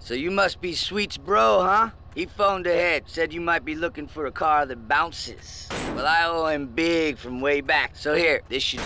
So you must be Sweet's bro, huh? He phoned ahead, said you might be looking for a car that bounces. Well, I owe him big from way back. So here, this should